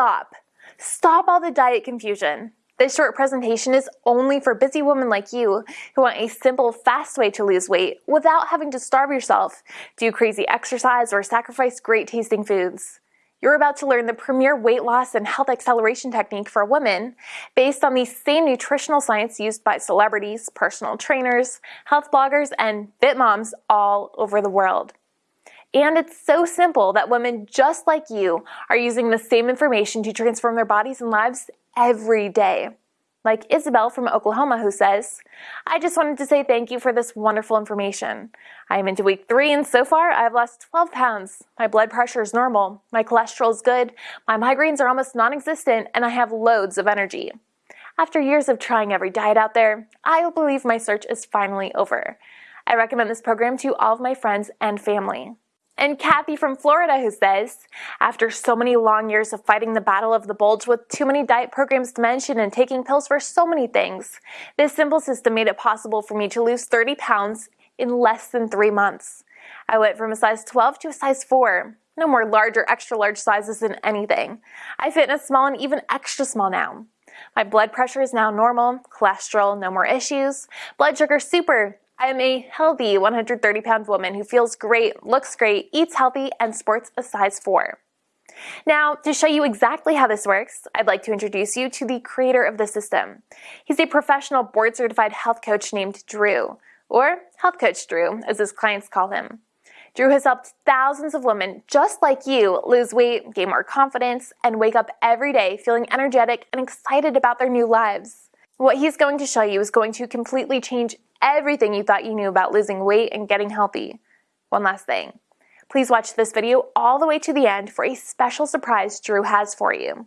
stop Stop all the diet confusion. This short presentation is only for busy women like you who want a simple, fast way to lose weight without having to starve yourself, do crazy exercise, or sacrifice great tasting foods. You're about to learn the premier weight loss and health acceleration technique for women based on the same nutritional science used by celebrities, personal trainers, health bloggers, and fit moms all over the world. And it's so simple that women just like you are using the same information to transform their bodies and lives every day. Like Isabel from Oklahoma, who says, I just wanted to say thank you for this wonderful information. I am into week three, and so far I've lost 12 pounds. My blood pressure is normal, my cholesterol is good, my migraines are almost non existent, and I have loads of energy. After years of trying every diet out there, I believe my search is finally over. I recommend this program to all of my friends and family. And Kathy from Florida who says, after so many long years of fighting the battle of the bulge with too many diet programs to mention and taking pills for so many things, this simple system made it possible for me to lose 30 pounds in less than three months. I went from a size 12 to a size 4. No more large or extra large sizes in anything. I fit in a small and even extra small now. My blood pressure is now normal, cholesterol, no more issues, blood sugar super, I am a healthy 130 pound woman who feels great, looks great, eats healthy, and sports a size 4. Now, to show you exactly how this works, I'd like to introduce you to the creator of the system. He's a professional board certified health coach named Drew, or Health Coach Drew, as his clients call him. Drew has helped thousands of women just like you lose weight, gain more confidence, and wake up every day feeling energetic and excited about their new lives. What he's going to show you is going to completely change everything you thought you knew about losing weight and getting healthy. One last thing. Please watch this video all the way to the end for a special surprise Drew has for you.